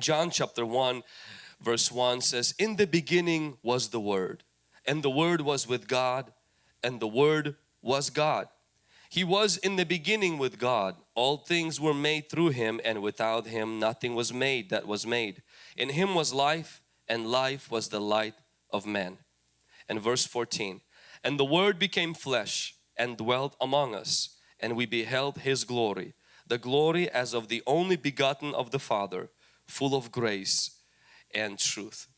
John chapter 1 verse 1 says, In the beginning was the Word, and the Word was with God, and the Word was God. He was in the beginning with God. All things were made through Him, and without Him nothing was made that was made. In Him was life, and life was the light of men. And verse 14, And the Word became flesh and dwelt among us, and we beheld His glory, the glory as of the only begotten of the Father, full of grace and truth.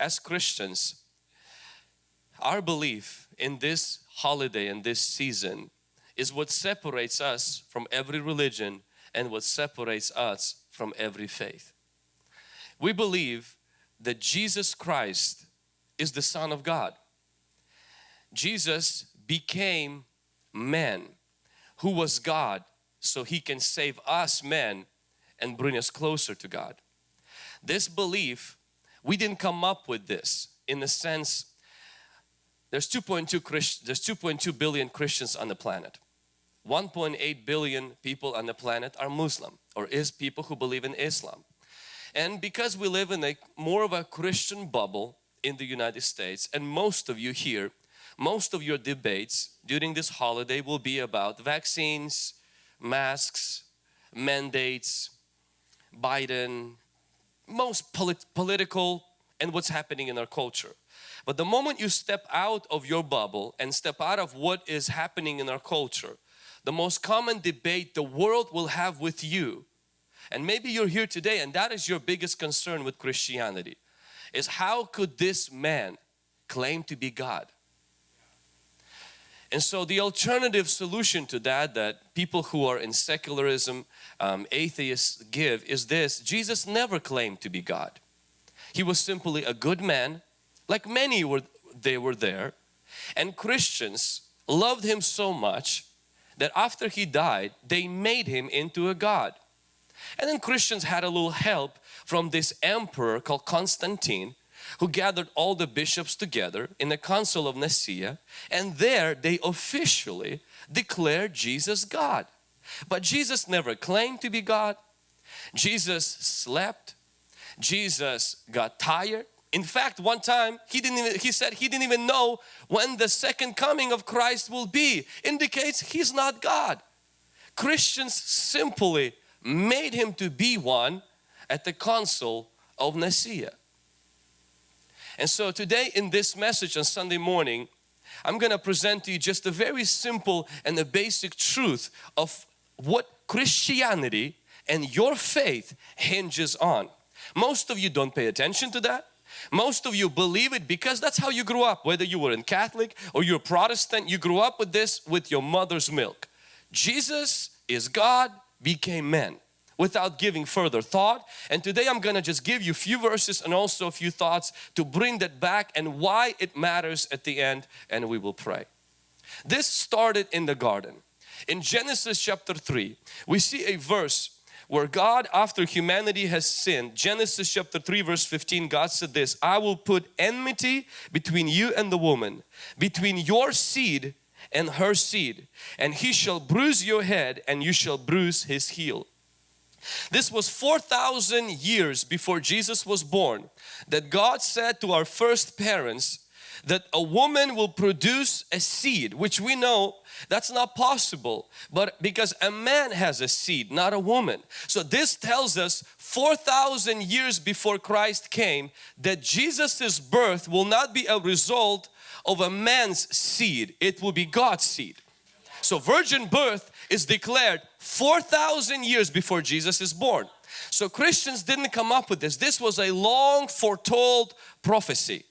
As Christians, our belief in this holiday and this season is what separates us from every religion and what separates us from every faith. We believe that Jesus Christ is the Son of God. Jesus became man who was God so He can save us men and bring us closer to God. This belief, we didn't come up with this in the sense there's 2.2 Christ, there's 2.2 billion Christians on the planet. 1.8 billion people on the planet are Muslim or is people who believe in Islam. And because we live in a more of a Christian bubble in the United States and most of you here, most of your debates during this holiday will be about vaccines, masks, mandates, Biden, most polit political and what's happening in our culture. But the moment you step out of your bubble and step out of what is happening in our culture, the most common debate the world will have with you, and maybe you're here today and that is your biggest concern with Christianity, is how could this man claim to be God? And so the alternative solution to that, that people who are in secularism, um, atheists give is this, Jesus never claimed to be God. He was simply a good man, like many were, they were there. And Christians loved Him so much that after He died, they made Him into a God. And then Christians had a little help from this emperor called Constantine who gathered all the bishops together in the Council of Nicaea and there they officially declared Jesus God. But Jesus never claimed to be God. Jesus slept. Jesus got tired. In fact, one time he didn't even, he said he didn't even know when the second coming of Christ will be. Indicates he's not God. Christians simply made him to be one at the council of Nicaea. And so today in this message on Sunday morning, I'm going to present to you just a very simple and a basic truth of what Christianity and your faith hinges on. Most of you don't pay attention to that. Most of you believe it because that's how you grew up. Whether you were in Catholic or you're a Protestant, you grew up with this with your mother's milk. Jesus is God became man without giving further thought. And today I'm gonna just give you a few verses and also a few thoughts to bring that back and why it matters at the end and we will pray. This started in the garden. In Genesis chapter 3, we see a verse where God after humanity has sinned, Genesis chapter 3 verse 15, God said this, I will put enmity between you and the woman, between your seed and her seed, and he shall bruise your head and you shall bruise his heel. This was 4,000 years before Jesus was born that God said to our first parents that a woman will produce a seed which we know that's not possible but because a man has a seed not a woman. So this tells us 4,000 years before Christ came that Jesus's birth will not be a result of a man's seed. It will be God's seed. So virgin birth is declared 4,000 years before Jesus is born. So Christians didn't come up with this. This was a long foretold prophecy.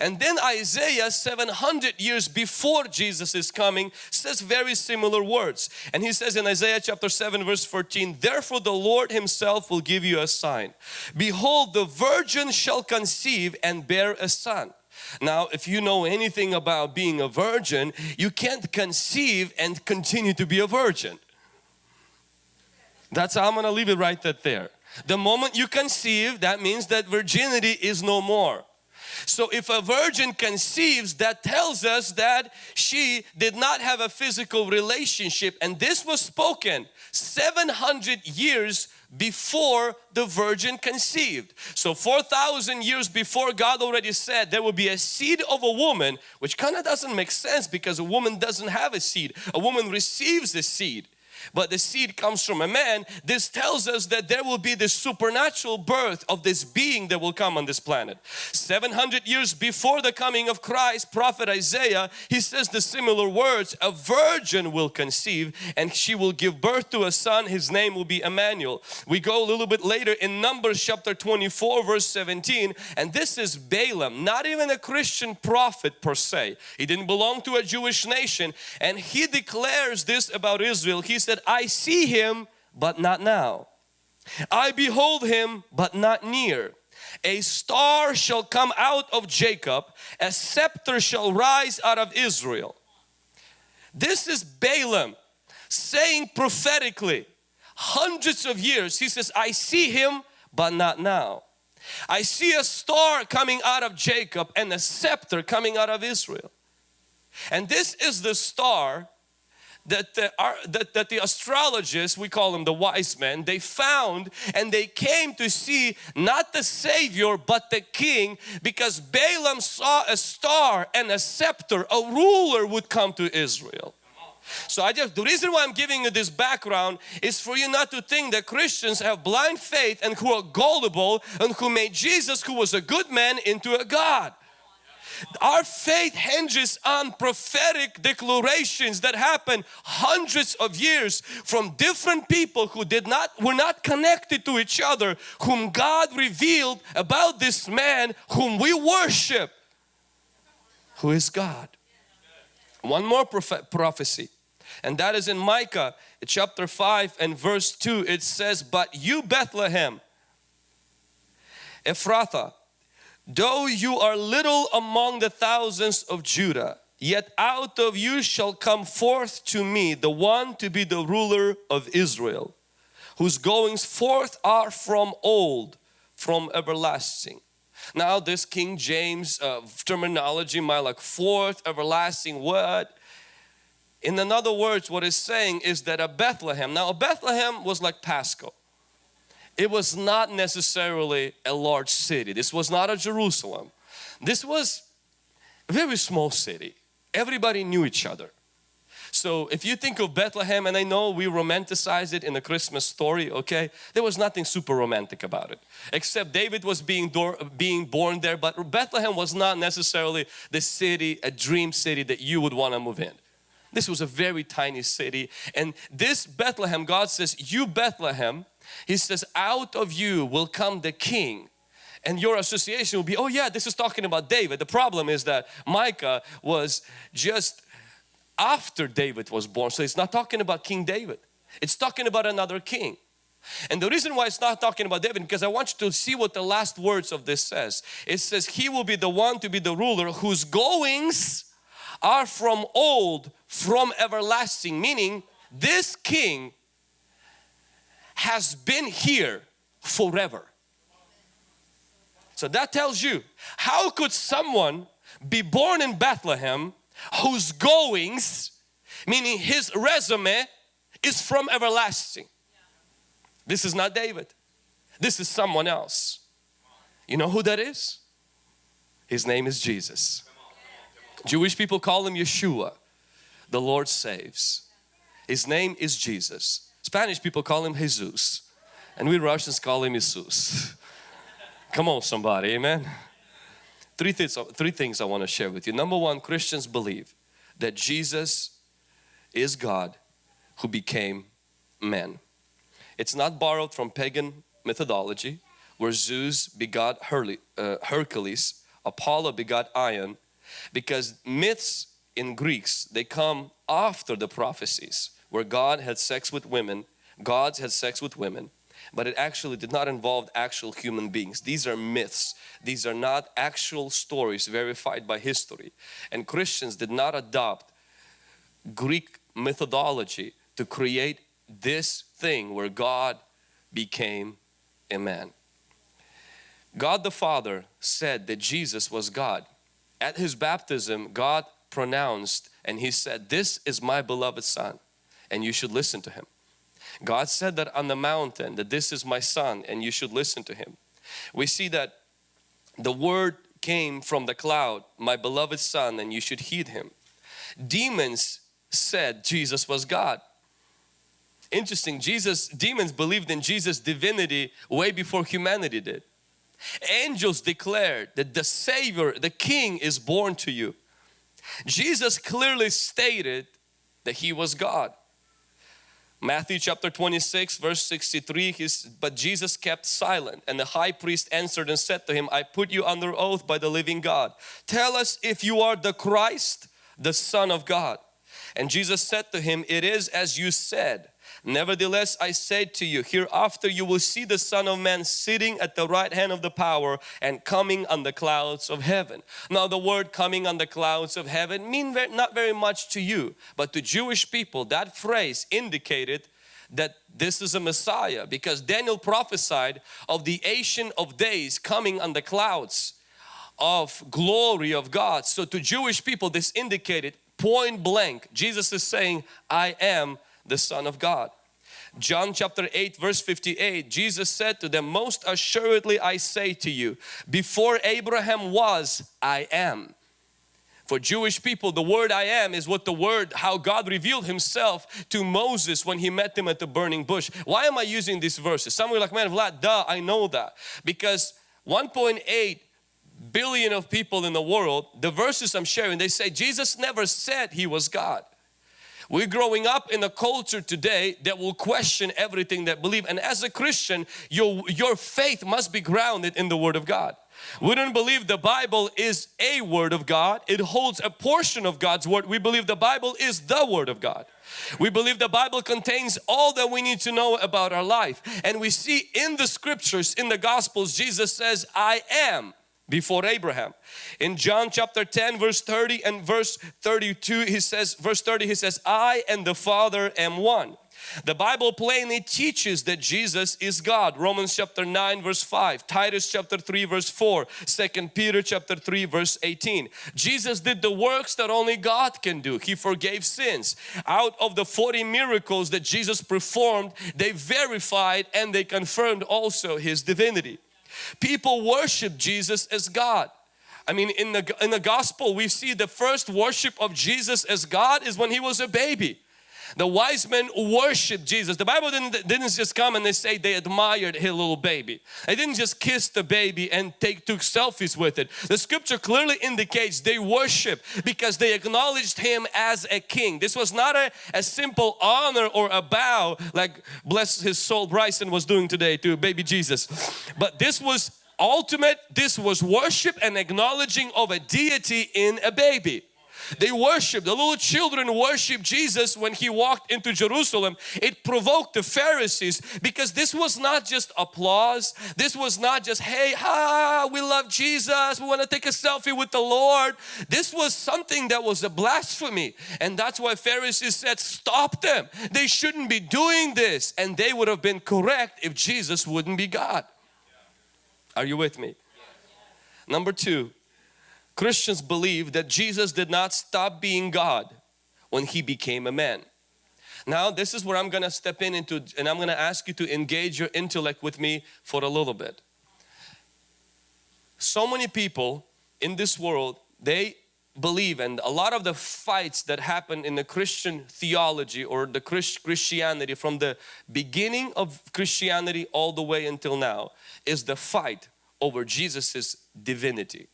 And then Isaiah 700 years before Jesus is coming says very similar words. And he says in Isaiah chapter 7 verse 14, Therefore the Lord himself will give you a sign. Behold the virgin shall conceive and bear a son. Now if you know anything about being a virgin, you can't conceive and continue to be a virgin. That's how I'm going to leave it right there. The moment you conceive, that means that virginity is no more. So if a virgin conceives, that tells us that she did not have a physical relationship and this was spoken 700 years before the virgin conceived. So 4,000 years before God already said there will be a seed of a woman which kind of doesn't make sense because a woman doesn't have a seed. A woman receives a seed but the seed comes from a man, this tells us that there will be this supernatural birth of this being that will come on this planet. 700 years before the coming of Christ, prophet Isaiah, he says the similar words, a virgin will conceive and she will give birth to a son, his name will be Emmanuel. We go a little bit later in Numbers chapter 24 verse 17 and this is Balaam, not even a Christian prophet per se. He didn't belong to a Jewish nation and he declares this about Israel. He said, I see him but not now. I behold him but not near. A star shall come out of Jacob, a scepter shall rise out of Israel. This is Balaam saying prophetically hundreds of years he says I see him but not now. I see a star coming out of Jacob and a scepter coming out of Israel. And this is the star that the, that, that the astrologists, we call them the wise men, they found and they came to see not the Savior but the King because Balaam saw a star and a scepter, a ruler would come to Israel. So I just, the reason why I'm giving you this background is for you not to think that Christians have blind faith and who are gullible and who made Jesus who was a good man into a God. Our faith hinges on prophetic declarations that happen hundreds of years from different people who did not were not connected to each other whom God revealed about this man whom we worship who is God. One more prophecy and that is in Micah chapter 5 and verse 2 it says but you Bethlehem Ephrathah Though you are little among the thousands of Judah, yet out of you shall come forth to me the one to be the ruler of Israel, whose goings forth are from old, from everlasting. Now this King James uh, terminology might like forth, everlasting, what? In other words, what it's saying is that a Bethlehem, now a Bethlehem was like Pasco it was not necessarily a large city. This was not a Jerusalem. This was a very small city. Everybody knew each other. So if you think of Bethlehem, and I know we romanticize it in the Christmas story, okay? There was nothing super romantic about it. Except David was being, being born there, but Bethlehem was not necessarily the city, a dream city that you would want to move in. This was a very tiny city. And this Bethlehem, God says, you Bethlehem, he says, out of you will come the king. And your association will be, oh yeah, this is talking about David. The problem is that Micah was just after David was born. So it's not talking about King David. It's talking about another king. And the reason why it's not talking about David because I want you to see what the last words of this says. It says he will be the one to be the ruler whose goings are from old, from everlasting. Meaning this king has been here forever. So that tells you, how could someone be born in Bethlehem whose goings, meaning his resume is from everlasting. This is not David. This is someone else. You know who that is? His name is Jesus. Jewish people call him Yeshua. The Lord saves. His name is Jesus. Spanish people call him Jesus and we Russians call him Jesus. Come on somebody, amen. Three things, three things I want to share with you. Number one, Christians believe that Jesus is God who became man. It's not borrowed from pagan methodology where Zeus begot uh, Hercules, Apollo begot Ion because myths in Greeks they come after the prophecies where God had sex with women, gods had sex with women, but it actually did not involve actual human beings. These are myths. These are not actual stories verified by history. And Christians did not adopt Greek methodology to create this thing where God became a man. God the Father said that Jesus was God. At His baptism, God pronounced and He said, this is my beloved Son and you should listen to him. God said that on the mountain that this is my son and you should listen to him. We see that the word came from the cloud, my beloved son and you should heed him. Demons said Jesus was God. Interesting, Jesus, demons believed in Jesus divinity way before humanity did. Angels declared that the Savior, the King is born to you. Jesus clearly stated that He was God. Matthew chapter 26 verse 63 his, but Jesus kept silent and the high priest answered and said to him I put you under oath by the living God tell us if you are the Christ the Son of God and Jesus said to him it is as you said Nevertheless, I say to you, hereafter you will see the Son of Man sitting at the right hand of the power and coming on the clouds of heaven. Now the word coming on the clouds of heaven mean not very much to you, but to Jewish people that phrase indicated that this is a Messiah because Daniel prophesied of the Ancient of Days coming on the clouds of glory of God. So to Jewish people this indicated point blank Jesus is saying I am the Son of God. John chapter 8 verse 58 Jesus said to them most assuredly I say to you before Abraham was I am. For Jewish people the word I am is what the word how God revealed himself to Moses when he met him at the burning bush. Why am I using these verses? Some are like man Vlad duh I know that. Because 1.8 billion of people in the world the verses I'm sharing they say Jesus never said he was God we're growing up in a culture today that will question everything that believe and as a Christian your, your faith must be grounded in the Word of God. We don't believe the Bible is a Word of God. It holds a portion of God's Word. We believe the Bible is the Word of God. We believe the Bible contains all that we need to know about our life. And we see in the scriptures, in the Gospels, Jesus says, I am before Abraham. In John chapter 10 verse 30 and verse 32 he says verse 30 he says I and the Father am one. The Bible plainly teaches that Jesus is God. Romans chapter 9 verse 5, Titus chapter 3 verse 4, 2 Peter chapter 3 verse 18. Jesus did the works that only God can do. He forgave sins. Out of the 40 miracles that Jesus performed, they verified and they confirmed also His divinity. People worship Jesus as God. I mean in the, in the gospel we see the first worship of Jesus as God is when he was a baby. The wise men worshiped Jesus. The Bible didn't, didn't just come and they say they admired his little baby. They didn't just kiss the baby and take took selfies with it. The scripture clearly indicates they worship because they acknowledged him as a king. This was not a, a simple honor or a bow like bless his soul Bryson was doing today to baby Jesus. But this was ultimate, this was worship and acknowledging of a deity in a baby. They worshiped, the little children worshiped Jesus when He walked into Jerusalem. It provoked the Pharisees because this was not just applause. This was not just, hey, ha, we love Jesus. We want to take a selfie with the Lord. This was something that was a blasphemy. And that's why Pharisees said, stop them. They shouldn't be doing this. And they would have been correct if Jesus wouldn't be God. Are you with me? Number two, Christians believe that Jesus did not stop being God when He became a man. Now this is where I'm going to step in into and I'm going to ask you to engage your intellect with me for a little bit. So many people in this world, they believe and a lot of the fights that happen in the Christian theology or the Christianity from the beginning of Christianity all the way until now is the fight over Jesus's divinity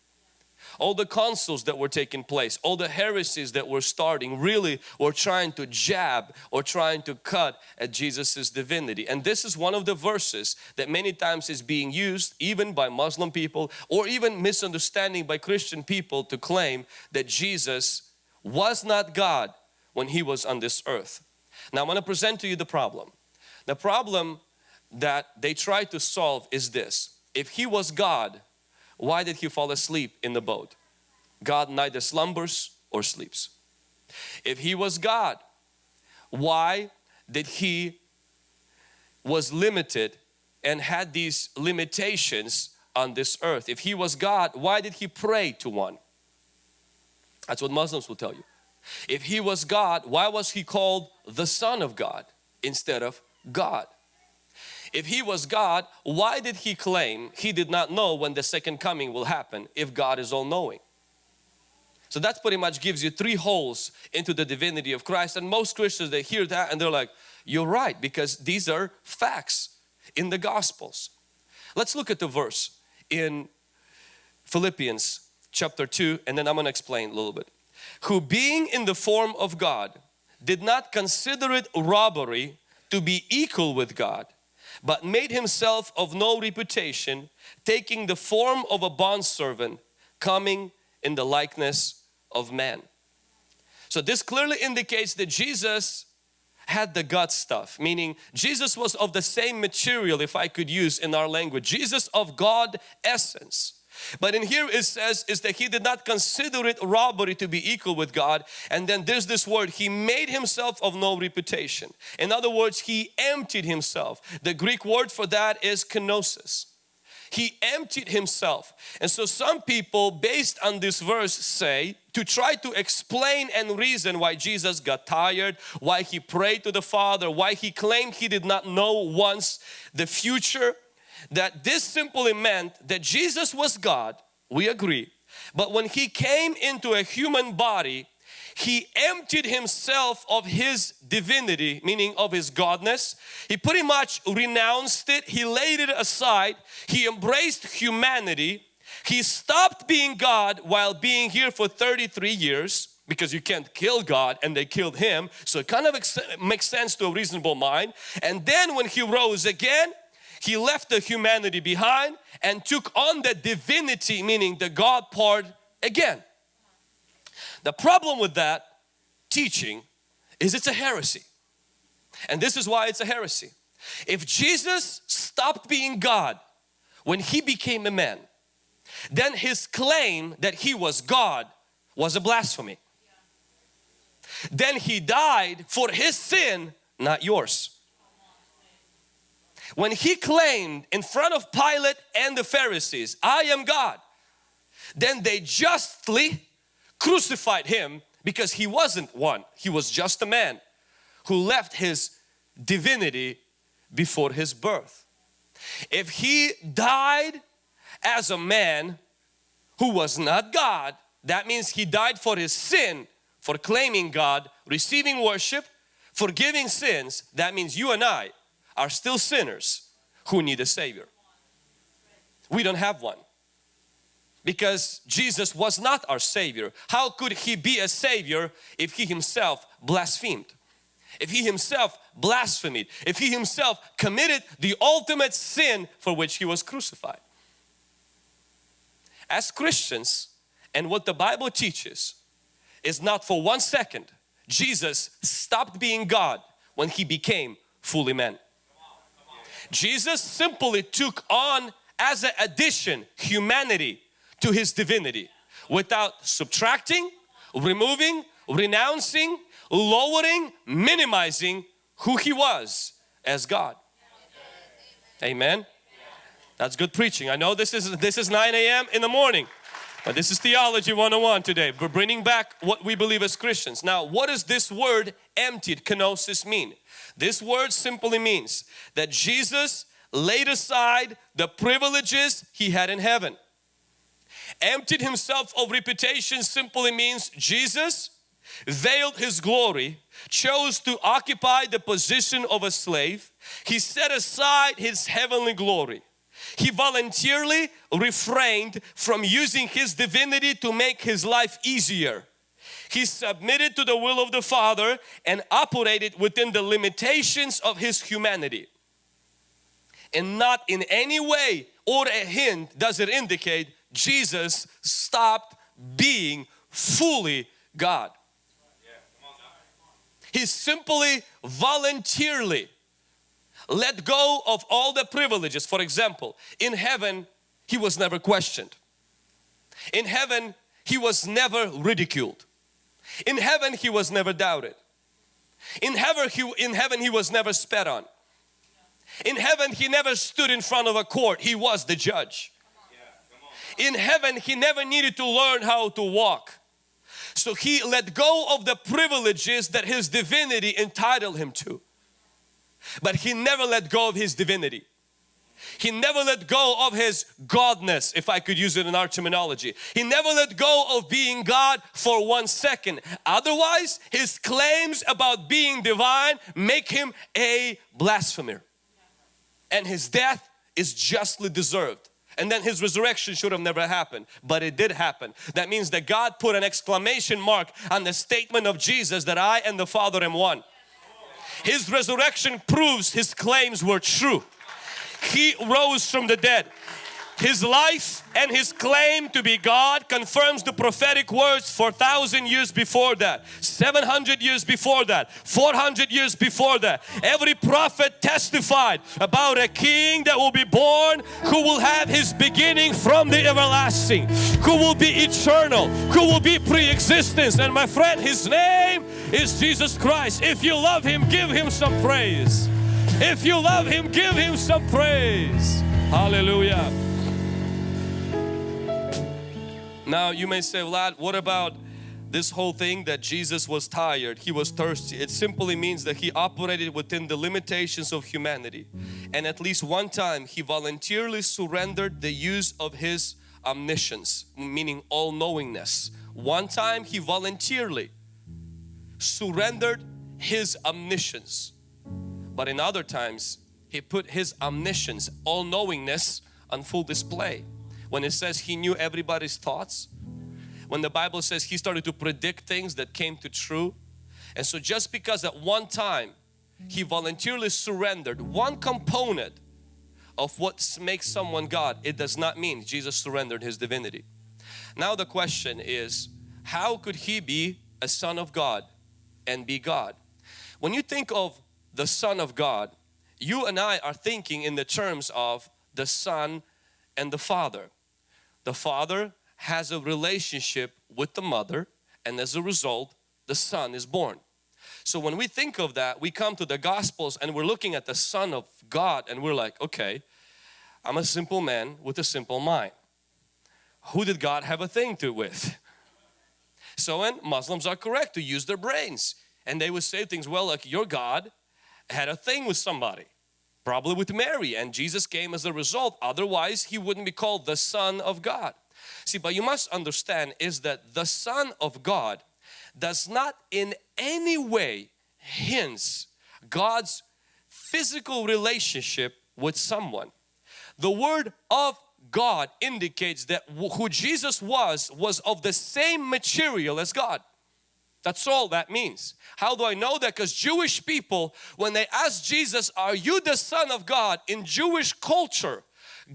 all the councils that were taking place, all the heresies that were starting really were trying to jab or trying to cut at Jesus's divinity. And this is one of the verses that many times is being used even by Muslim people or even misunderstanding by Christian people to claim that Jesus was not God when He was on this earth. Now I'm going to present to you the problem. The problem that they try to solve is this. If He was God, why did he fall asleep in the boat? God neither slumbers or sleeps. If he was God, why did he was limited and had these limitations on this earth? If he was God, why did he pray to one? That's what Muslims will tell you. If he was God, why was he called the Son of God instead of God. If He was God, why did He claim He did not know when the second coming will happen if God is all knowing? So that pretty much gives you three holes into the divinity of Christ and most Christians they hear that and they're like you're right because these are facts in the Gospels. Let's look at the verse in Philippians chapter 2 and then I'm going to explain a little bit. Who being in the form of God did not consider it robbery to be equal with God but made himself of no reputation taking the form of a bondservant coming in the likeness of man. So this clearly indicates that Jesus had the God stuff meaning Jesus was of the same material if I could use in our language Jesus of God essence but in here it says is that he did not consider it robbery to be equal with God. And then there's this word he made himself of no reputation. In other words he emptied himself. The Greek word for that is kenosis. He emptied himself. And so some people based on this verse say to try to explain and reason why Jesus got tired why he prayed to the Father why he claimed he did not know once the future that this simply meant that Jesus was God we agree but when he came into a human body he emptied himself of his divinity meaning of his godness. He pretty much renounced it. He laid it aside. He embraced humanity. He stopped being God while being here for 33 years because you can't kill God and they killed him. So it kind of makes sense to a reasonable mind. And then when he rose again he left the humanity behind and took on the divinity meaning the God part again the problem with that teaching is it's a heresy. And this is why it's a heresy. If Jesus stopped being God when He became a man, then His claim that He was God was a blasphemy. Then He died for His sin, not yours. When He claimed in front of Pilate and the Pharisees, I am God, then they justly crucified him because he wasn't one. He was just a man who left his divinity before his birth. If he died as a man who was not God, that means he died for his sin, for claiming God, receiving worship, forgiving sins. That means you and I are still sinners who need a Savior. We don't have one because Jesus was not our Savior. How could He be a Savior if He Himself blasphemed? If He Himself blasphemed? If He Himself committed the ultimate sin for which He was crucified? As Christians and what the Bible teaches is not for one second Jesus stopped being God when He became fully man. Jesus simply took on as an addition humanity to His divinity without subtracting, removing, renouncing, lowering, minimizing who He was as God. Amen. That's good preaching. I know this is this is 9 a.m. in the morning. But this is Theology 101 today. We're bringing back what we believe as Christians. Now, what does this word emptied, kenosis mean? This word simply means that Jesus laid aside the privileges He had in heaven emptied himself of reputation simply means Jesus veiled his glory, chose to occupy the position of a slave. He set aside his heavenly glory. He voluntarily refrained from using his divinity to make his life easier. He submitted to the will of the Father and operated within the limitations of his humanity. And not in any way or a hint does it indicate Jesus stopped being fully God. He simply voluntarily let go of all the privileges. For example, in heaven he was never questioned. In heaven he was never ridiculed. In heaven he was never doubted. In heaven he, in heaven he was never spat on. In heaven he never stood in front of a court. He was the judge in heaven he never needed to learn how to walk. So he let go of the privileges that his divinity entitled him to. But He never let go of His divinity. He never let go of His Godness, if I could use it in our terminology. He never let go of being God for one second. Otherwise, His claims about being divine make Him a blasphemer. And His death is justly deserved. And then His resurrection should have never happened, but it did happen. That means that God put an exclamation mark on the statement of Jesus that I and the Father am one. His resurrection proves His claims were true. He rose from the dead. His life and His claim to be God confirms the prophetic words for thousand years before that, 700 years before that, 400 years before that. Every prophet testified about a king that will be born who will have his beginning from the everlasting, who will be eternal, who will be pre-existence. And my friend, His name is Jesus Christ. If you love Him, give Him some praise. If you love Him, give Him some praise. Hallelujah. Now you may say, Vlad, what about this whole thing that Jesus was tired, He was thirsty. It simply means that He operated within the limitations of humanity. And at least one time He voluntarily surrendered the use of His omniscience, meaning all-knowingness. One time He voluntarily surrendered His omniscience. But in other times He put His omniscience, all-knowingness on full display. When it says He knew everybody's thoughts, when the Bible says He started to predict things that came to true. And so just because at one time He voluntarily surrendered one component of what makes someone God, it does not mean Jesus surrendered His divinity. Now the question is, how could He be a Son of God and be God? When you think of the Son of God, you and I are thinking in the terms of the Son and the Father. The Father has a relationship with the mother and as a result the Son is born. So when we think of that, we come to the Gospels and we're looking at the Son of God and we're like, okay, I'm a simple man with a simple mind. Who did God have a thing to with? So when Muslims are correct to use their brains and they would say things, well, like your God had a thing with somebody, probably with Mary and Jesus came as a result. Otherwise, he wouldn't be called the Son of God. See, but you must understand is that the Son of God does not in any way hints God's physical relationship with someone. The word of God indicates that who Jesus was, was of the same material as God. That's all that means. How do I know that? Because Jewish people, when they asked Jesus, are you the Son of God? In Jewish culture,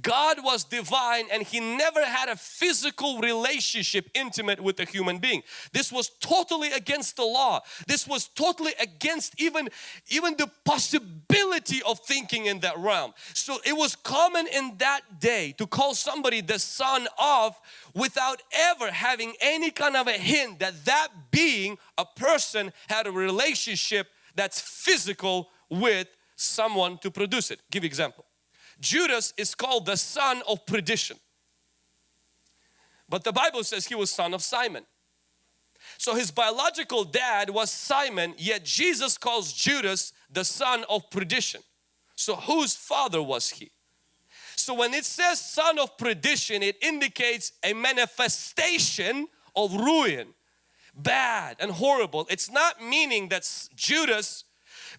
God was divine and He never had a physical relationship intimate with a human being. This was totally against the law. This was totally against even, even the possibility of thinking in that realm. So it was common in that day to call somebody the son of without ever having any kind of a hint that that being, a person had a relationship that's physical with someone to produce it. Give example. Judas is called the son of perdition. But the Bible says he was son of Simon. So his biological dad was Simon, yet Jesus calls Judas the son of perdition. So whose father was he? So when it says son of perdition, it indicates a manifestation of ruin, bad and horrible. It's not meaning that Judas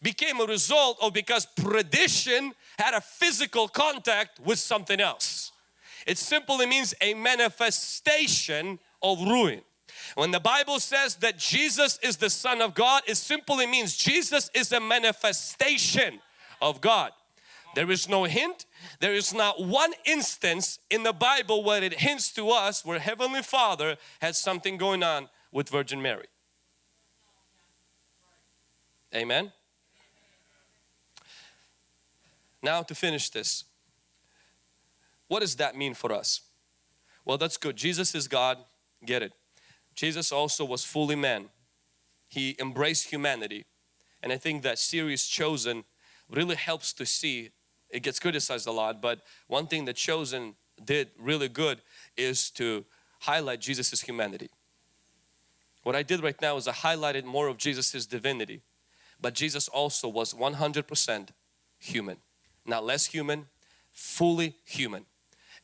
became a result of because perdition had a physical contact with something else. It simply means a manifestation of ruin. When the Bible says that Jesus is the Son of God, it simply means Jesus is a manifestation of God. There is no hint, there is not one instance in the Bible where it hints to us where Heavenly Father has something going on with Virgin Mary. Amen. Now to finish this, what does that mean for us? Well, that's good. Jesus is God, get it. Jesus also was fully man. He embraced humanity. And I think that series Chosen really helps to see, it gets criticized a lot, but one thing that Chosen did really good is to highlight Jesus's humanity. What I did right now is I highlighted more of Jesus's divinity, but Jesus also was 100% human. Not less human, fully human.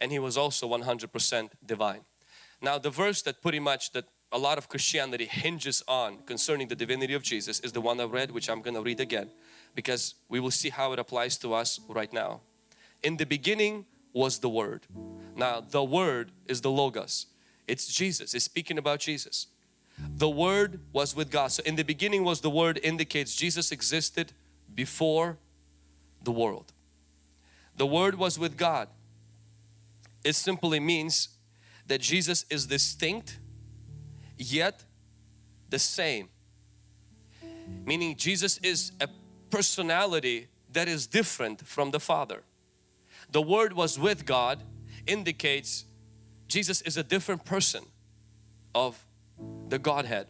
And He was also 100% divine. Now the verse that pretty much that a lot of Christianity hinges on concerning the divinity of Jesus is the one I read which I'm going to read again because we will see how it applies to us right now. In the beginning was the Word. Now the Word is the Logos. It's Jesus. It's speaking about Jesus. The Word was with God. So in the beginning was the Word indicates Jesus existed before the world. The Word was with God. It simply means that Jesus is distinct yet the same. Meaning Jesus is a personality that is different from the Father. The Word was with God indicates Jesus is a different person of the Godhead.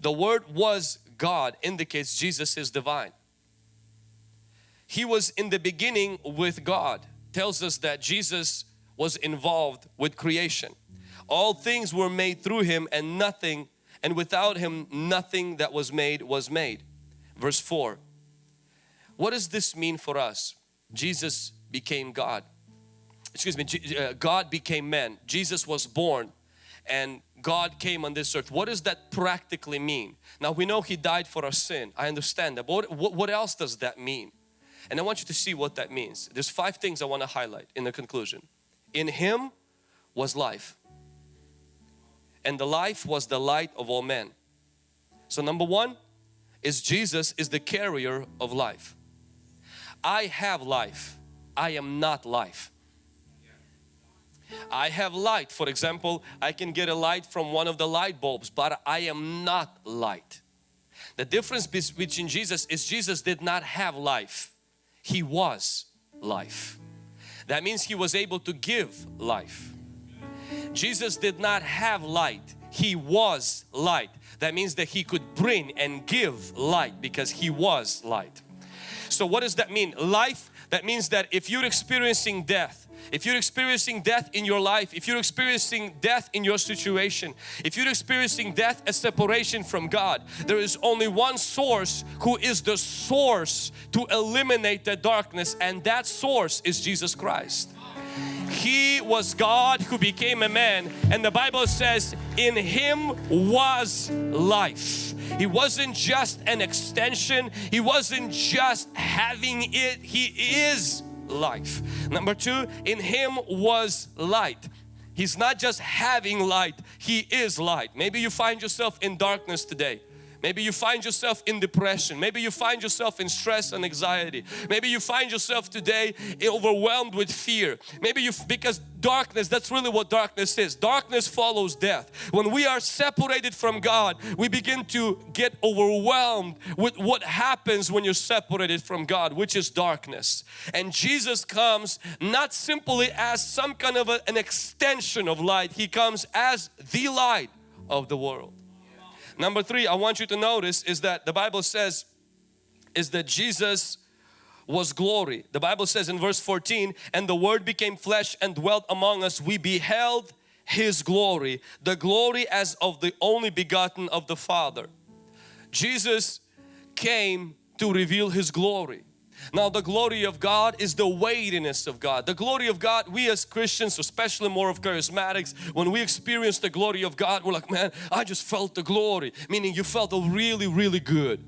The Word was God indicates Jesus is divine. He was in the beginning with God tells us that Jesus was involved with creation. All things were made through Him and nothing and without Him nothing that was made was made. Verse 4. What does this mean for us? Jesus became God. Excuse me, uh, God became man. Jesus was born and God came on this earth. What does that practically mean? Now we know He died for our sin. I understand that. But what, what else does that mean? And I want you to see what that means. There's five things I want to highlight in the conclusion. In Him was life. And the life was the light of all men. So number one is Jesus is the carrier of life. I have life. I am not life. I have light. For example, I can get a light from one of the light bulbs, but I am not light. The difference between Jesus is Jesus did not have life. He was life. That means He was able to give life. Jesus did not have light. He was light. That means that He could bring and give light because He was light. So what does that mean? Life, that means that if you're experiencing death, if you're experiencing death in your life, if you're experiencing death in your situation, if you're experiencing death as separation from God, there is only one source who is the source to eliminate the darkness and that source is Jesus Christ. He was God who became a man and the Bible says in Him was life. He wasn't just an extension, He wasn't just having it, He is life. Number two, in Him was light. He's not just having light, He is light. Maybe you find yourself in darkness today. Maybe you find yourself in depression. Maybe you find yourself in stress and anxiety. Maybe you find yourself today overwhelmed with fear. Maybe you, because darkness, that's really what darkness is. Darkness follows death. When we are separated from God, we begin to get overwhelmed with what happens when you're separated from God, which is darkness. And Jesus comes not simply as some kind of a, an extension of light. He comes as the light of the world. Number three, I want you to notice is that the Bible says is that Jesus was glory. The Bible says in verse 14, and the word became flesh and dwelt among us. We beheld His glory, the glory as of the only begotten of the Father. Jesus came to reveal His glory. Now the glory of God is the weightiness of God. The glory of God, we as Christians, especially more of charismatics, when we experience the glory of God, we're like, man, I just felt the glory. Meaning you felt really, really good.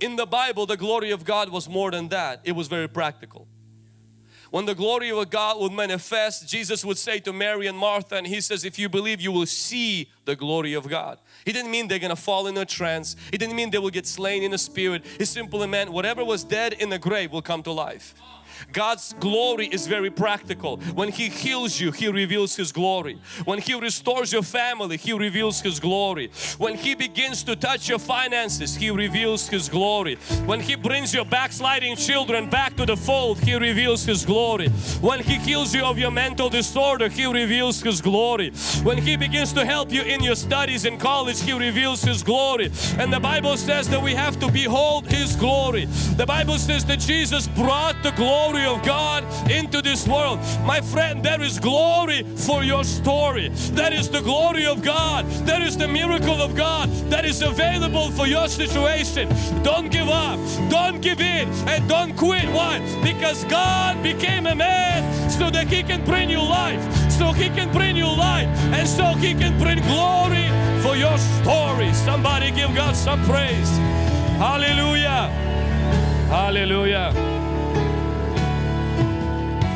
In the Bible, the glory of God was more than that. It was very practical. When the glory of God would manifest, Jesus would say to Mary and Martha and He says, if you believe you will see the glory of God. He didn't mean they're gonna fall in a trance. He didn't mean they will get slain in the spirit. He simply meant whatever was dead in the grave will come to life. God's glory is very practical. When He heals you, He reveals His glory. When He restores your family, He reveals His glory. When He begins to touch your finances, He reveals His glory. When He brings your backsliding children back to the fold, He reveals His glory. When He heals you of your mental disorder, He reveals His glory. When He begins to help you in your studies in college, He reveals His glory. And the Bible says that we have to behold His glory. The Bible says that Jesus brought the glory of God into this world. My friend, there is glory for your story. That is the glory of God. That is the miracle of God that is available for your situation. Don't give up. Don't give in and don't quit. Why? Because God became a man so that He can bring you life. So He can bring you light and so He can bring glory for your story. Somebody give God some praise. Hallelujah. Hallelujah.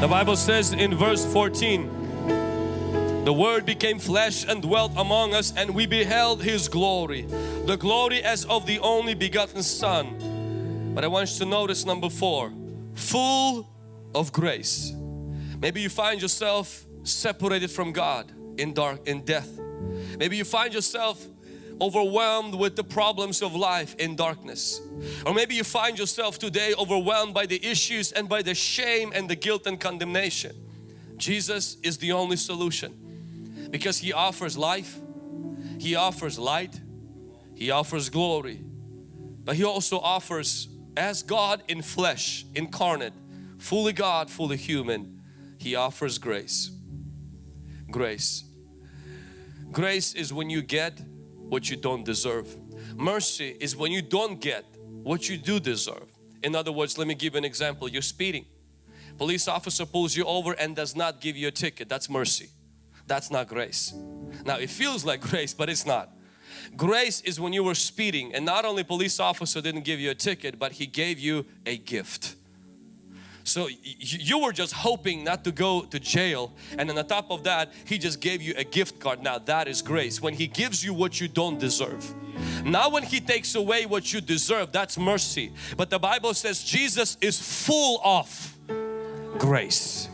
The Bible says in verse 14, the Word became flesh and dwelt among us and we beheld His glory. The glory as of the only begotten Son. But I want you to notice number four, full of grace. Maybe you find yourself separated from God in dark, in death. Maybe you find yourself overwhelmed with the problems of life in darkness. Or maybe you find yourself today overwhelmed by the issues and by the shame and the guilt and condemnation. Jesus is the only solution because He offers life, He offers light, He offers glory, but He also offers as God in flesh, incarnate, fully God, fully human, He offers grace. Grace. Grace is when you get what you don't deserve. Mercy is when you don't get what you do deserve. In other words, let me give an example. You're speeding. Police officer pulls you over and does not give you a ticket. That's mercy. That's not grace. Now it feels like grace, but it's not. Grace is when you were speeding and not only police officer didn't give you a ticket, but he gave you a gift. So you were just hoping not to go to jail and on top of that He just gave you a gift card. Now that is grace. When He gives you what you don't deserve. Now when He takes away what you deserve, that's mercy. But the Bible says Jesus is full of grace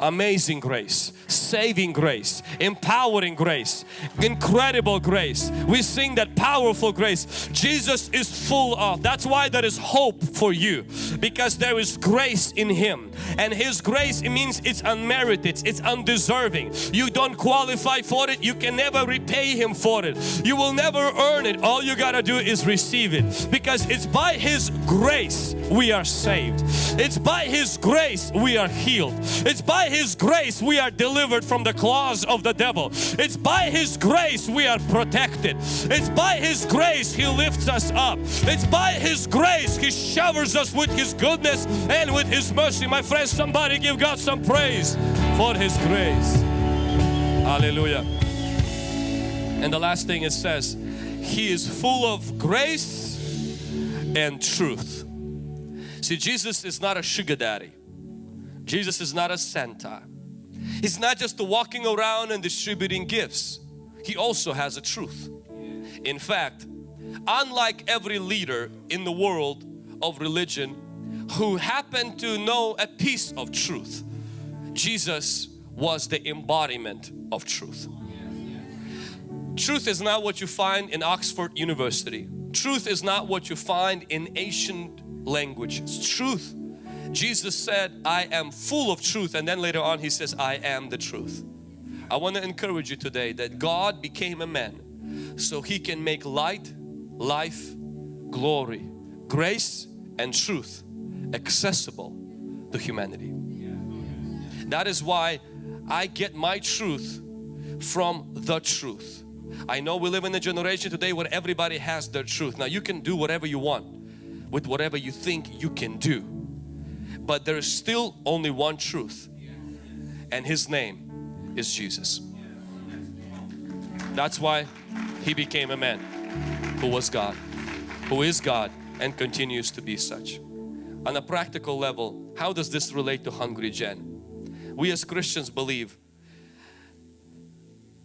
amazing grace, saving grace, empowering grace, incredible grace. We sing that powerful grace. Jesus is full of. That's why there is hope for you because there is grace in Him and His grace it means it's unmerited, it's undeserving. You don't qualify for it, you can never repay Him for it. You will never earn it. All you gotta do is receive it because it's by His grace we are saved. It's by His grace we are healed. It's by His grace we are delivered from the claws of the devil. It's by His grace we are protected. It's by His grace He lifts us up. It's by His grace He showers us with His goodness and with His mercy. My friends, somebody give God some praise for His grace. Hallelujah. And the last thing it says, He is full of grace and truth. See, Jesus is not a sugar daddy. Jesus is not a Santa. He's not just walking around and distributing gifts. He also has a truth. In fact, unlike every leader in the world of religion who happened to know a piece of truth, Jesus was the embodiment of truth. Truth is not what you find in Oxford University. Truth is not what you find in ancient language. It's truth. Jesus said, I am full of truth and then later on he says, I am the truth. I want to encourage you today that God became a man so he can make light, life, glory, grace and truth accessible to humanity. That is why I get my truth from the truth. I know we live in a generation today where everybody has their truth. Now you can do whatever you want with whatever you think you can do. But there is still only one truth and His name is Jesus. That's why He became a man who was God, who is God and continues to be such. On a practical level, how does this relate to Hungry Gen? We as Christians believe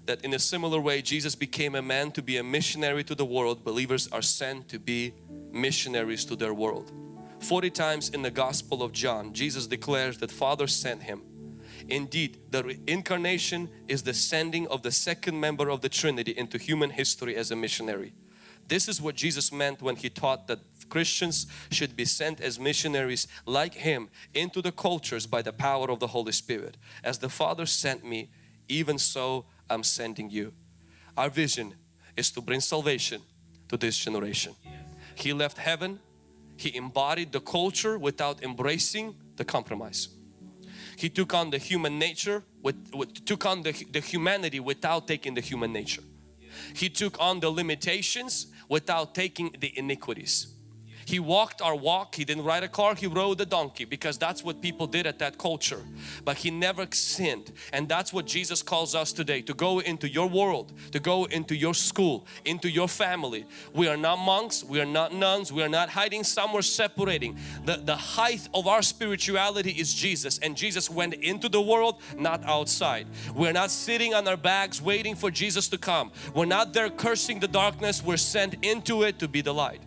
that in a similar way Jesus became a man to be a missionary to the world, believers are sent to be missionaries to their world. 40 times in the Gospel of John, Jesus declares that Father sent Him. Indeed, the incarnation is the sending of the second member of the Trinity into human history as a missionary. This is what Jesus meant when He taught that Christians should be sent as missionaries like Him into the cultures by the power of the Holy Spirit. As the Father sent me, even so I'm sending you. Our vision is to bring salvation to this generation. He left heaven, He embodied the culture without embracing the compromise. He took on the human nature, with, with took on the, the humanity without taking the human nature. He took on the limitations without taking the iniquities. He walked our walk. He didn't ride a car. He rode a donkey because that's what people did at that culture. But he never sinned. And that's what Jesus calls us today to go into your world, to go into your school, into your family. We are not monks. We are not nuns. We are not hiding somewhere separating. The, the height of our spirituality is Jesus. And Jesus went into the world, not outside. We're not sitting on our bags waiting for Jesus to come. We're not there cursing the darkness. We're sent into it to be the light.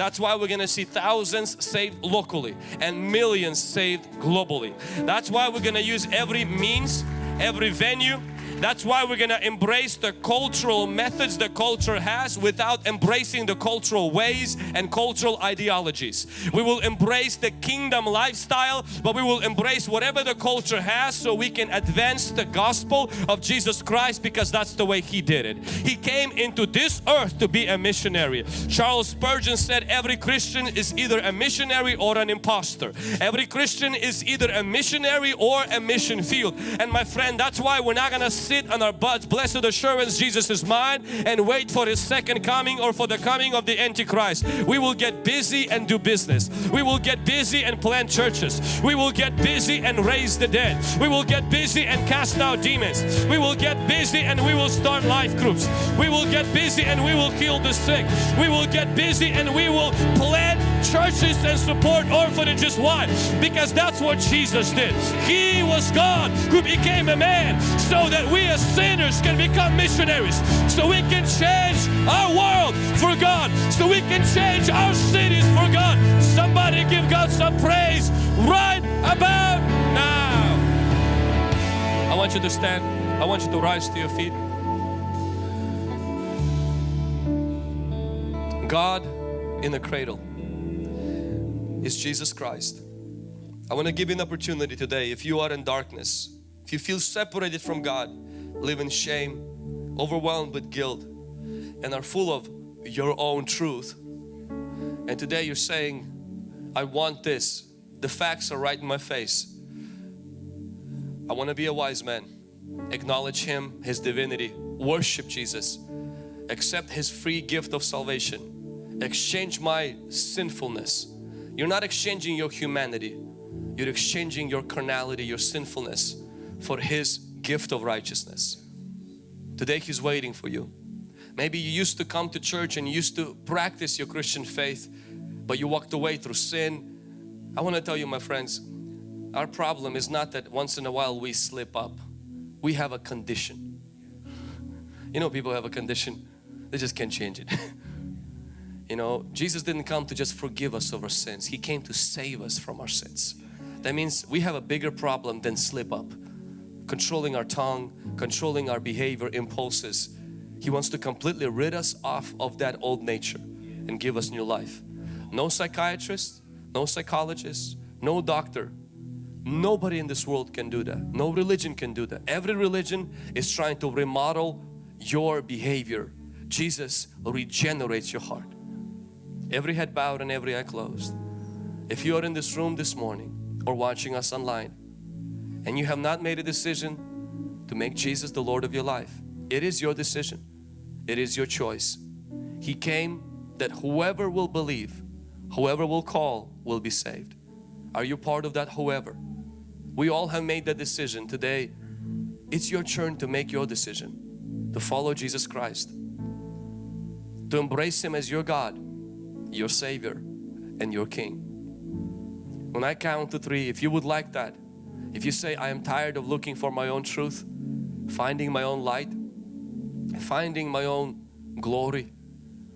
That's why we're going to see thousands saved locally and millions saved globally. That's why we're going to use every means, every venue, that's why we're going to embrace the cultural methods the culture has without embracing the cultural ways and cultural ideologies. We will embrace the kingdom lifestyle but we will embrace whatever the culture has so we can advance the gospel of Jesus Christ because that's the way He did it. He came into this earth to be a missionary. Charles Spurgeon said every Christian is either a missionary or an impostor. Every Christian is either a missionary or a mission field. And my friend, that's why we're not going to sit on our butts, blessed assurance Jesus is mine and wait for His second coming or for the coming of the Antichrist. We will get busy and do business. We will get busy and plant churches. We will get busy and raise the dead. We will get busy and cast out demons. We will get busy and we will start life groups. We will get busy and we will heal the sick. We will get busy and we will plant churches and support orphanages. Why? Because that's what Jesus did. He was God who became a man so that we as sinners can become missionaries. So we can change our world for God. So we can change our cities for God. Somebody give God some praise right about now. I want you to stand. I want you to rise to your feet. God in the cradle is Jesus Christ. I want to give you an opportunity today if you are in darkness, if you feel separated from God, live in shame, overwhelmed with guilt and are full of your own truth. And today you're saying I want this, the facts are right in my face. I want to be a wise man, acknowledge Him, His divinity, worship Jesus, accept His free gift of salvation, exchange my sinfulness you're not exchanging your humanity. You're exchanging your carnality, your sinfulness for His gift of righteousness. Today He's waiting for you. Maybe you used to come to church and you used to practice your Christian faith but you walked away through sin. I want to tell you my friends, our problem is not that once in a while we slip up. We have a condition. You know people have a condition, they just can't change it. You know, Jesus didn't come to just forgive us of our sins. He came to save us from our sins. That means we have a bigger problem than slip up. Controlling our tongue, controlling our behavior, impulses. He wants to completely rid us off of that old nature and give us new life. No psychiatrist, no psychologist, no doctor. Nobody in this world can do that. No religion can do that. Every religion is trying to remodel your behavior. Jesus regenerates your heart every head bowed and every eye closed. If you are in this room this morning or watching us online and you have not made a decision to make Jesus the Lord of your life, it is your decision. It is your choice. He came that whoever will believe, whoever will call will be saved. Are you part of that whoever? We all have made that decision today. It's your turn to make your decision to follow Jesus Christ, to embrace Him as your God your Savior and your King. When I count to three, if you would like that, if you say, I am tired of looking for my own truth, finding my own light, finding my own glory,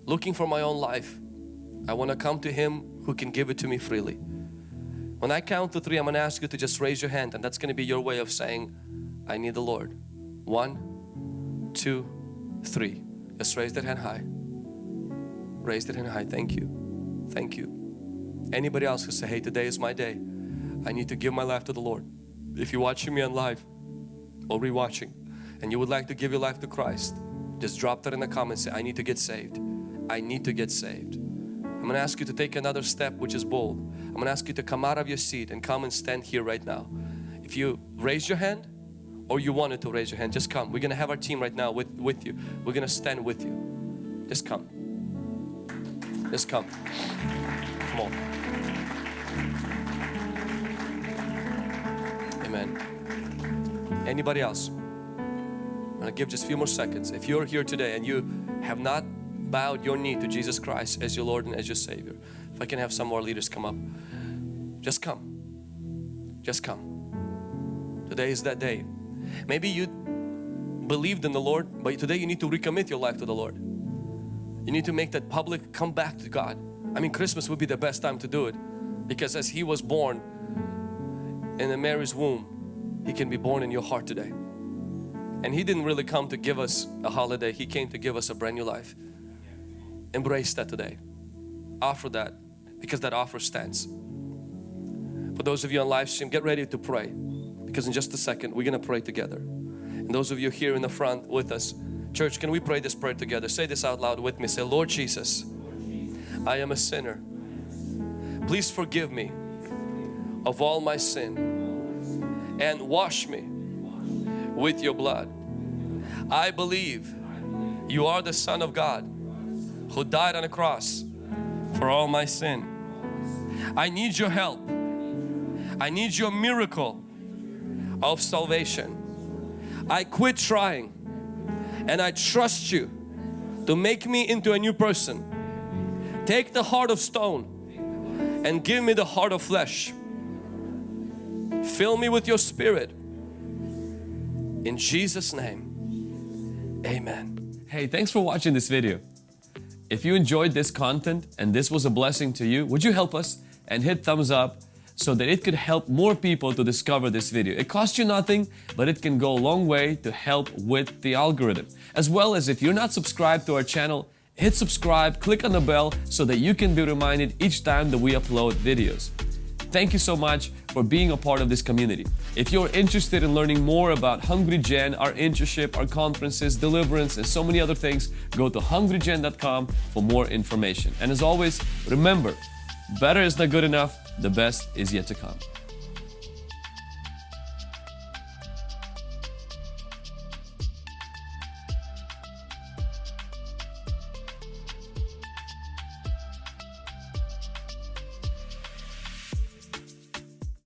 looking for my own life, I want to come to Him who can give it to me freely. When I count to three, I'm going to ask you to just raise your hand and that's going to be your way of saying, I need the Lord. One, two, three. Just raise that hand high raised it in high. Thank you. Thank you. Anybody else who say, hey, today is my day. I need to give my life to the Lord. If you're watching me on live or rewatching and you would like to give your life to Christ, just drop that in the comments. Say, I need to get saved. I need to get saved. I'm I'm gonna ask you to take another step which is bold. I'm gonna ask you to come out of your seat and come and stand here right now. If you raise your hand or you wanted to raise your hand, just come. We're gonna have our team right now with, with you. We're gonna stand with you. Just come. Just come. Come on. Amen. Anybody else? I'm gonna give just a few more seconds. If you're here today and you have not bowed your knee to Jesus Christ as your Lord and as your Savior, if I can have some more leaders come up, just come. Just come. Today is that day. Maybe you believed in the Lord, but today you need to recommit your life to the Lord. You need to make that public, come back to God. I mean, Christmas would be the best time to do it because as He was born in Mary's womb, He can be born in your heart today. And He didn't really come to give us a holiday, He came to give us a brand new life. Embrace that today. Offer that because that offer stands. For those of you on live stream, get ready to pray because in just a second we're going to pray together. And those of you here in the front with us, church, can we pray this prayer together? Say this out loud with me. Say, Lord Jesus, I am a sinner. Please forgive me of all my sin and wash me with your blood. I believe you are the Son of God who died on a cross for all my sin. I need your help. I need your miracle of salvation. I quit trying and I trust you to make me into a new person. Take the heart of stone and give me the heart of flesh. Fill me with your spirit. In Jesus name, Amen. Hey, thanks for watching this video. If you enjoyed this content and this was a blessing to you, would you help us and hit thumbs up so that it could help more people to discover this video. It costs you nothing, but it can go a long way to help with the algorithm. As well as if you're not subscribed to our channel, hit subscribe, click on the bell so that you can be reminded each time that we upload videos. Thank you so much for being a part of this community. If you're interested in learning more about Hungry Gen, our internship, our conferences, deliverance, and so many other things, go to hungrygen.com for more information. And as always, remember, better is not good enough, the best is yet to come.